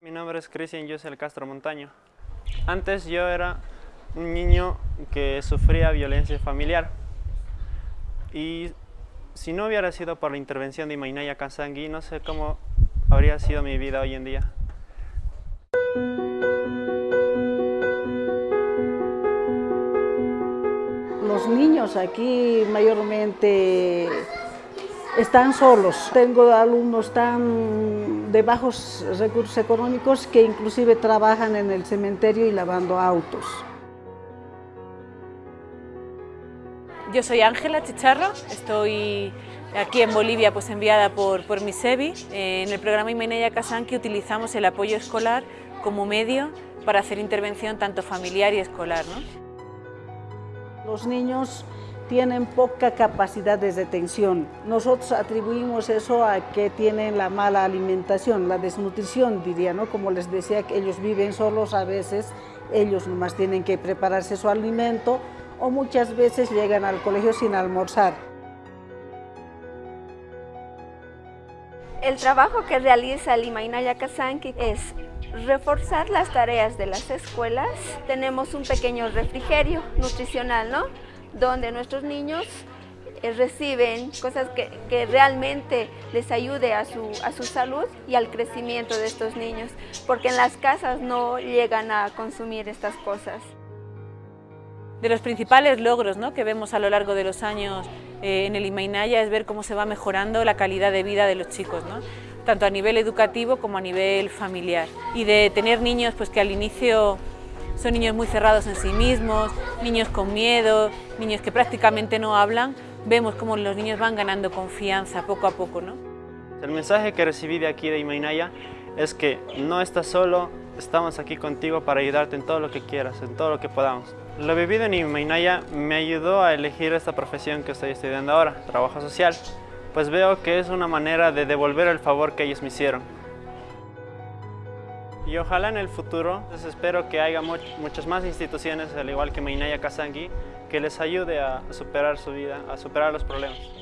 Mi nombre es Cristian Yusel Castro Montaño. Antes yo era un niño que sufría violencia familiar y si no hubiera sido por la intervención de Imainaya Kazangui, no sé cómo habría sido mi vida hoy en día. Los niños aquí mayormente están solos. Tengo alumnos tan de bajos recursos económicos que inclusive trabajan en el cementerio y lavando autos. Yo soy Ángela Chicharro, estoy aquí en Bolivia pues enviada por, por MISEBI. En el programa Imenaya Casanqui utilizamos el apoyo escolar como medio para hacer intervención tanto familiar y escolar. Los niños tienen poca capacidad de detención. Nosotros atribuimos eso a que tienen la mala alimentación, la desnutrición diría, ¿no? Como les decía, que ellos viven solos a veces, ellos nomás tienen que prepararse su alimento o muchas veces llegan al colegio sin almorzar. El trabajo que realiza el Imainaya Kazanki es reforzar las tareas de las escuelas. Tenemos un pequeño refrigerio nutricional, ¿no? Donde nuestros niños eh, reciben cosas que, realmente les ayude a su, a su salud y al crecimiento de estos niños, porque en las casas no llegan a consumir estas cosas. De los principales logros ¿no? que vemos a lo largo de los años eh, en el Imainaya es ver cómo se va mejorando la calidad de vida de los chicos, tanto a nivel educativo como a nivel familiar. Y de tener niños pues, que al inicio son niños muy cerrados en sí mismos, niños con miedo, niños que prácticamente no hablan, vemos cómo los niños van ganando confianza poco a poco. ¿no? El mensaje que recibí de aquí de Imainaya es que no estás solo, estamos aquí contigo para ayudarte en todo lo que quieras, en todo lo que podamos. Lo vivido en Imainaya me ayudó a elegir esta profesión que estoy estudiando ahora, trabajo social, pues veo que es una manera de devolver el favor que ellos me hicieron. Y ojalá en el futuro, pues espero que haya muchas más instituciones, al igual que Mainaya Kazangi, que les ayude a superar su vida, a superar los problemas.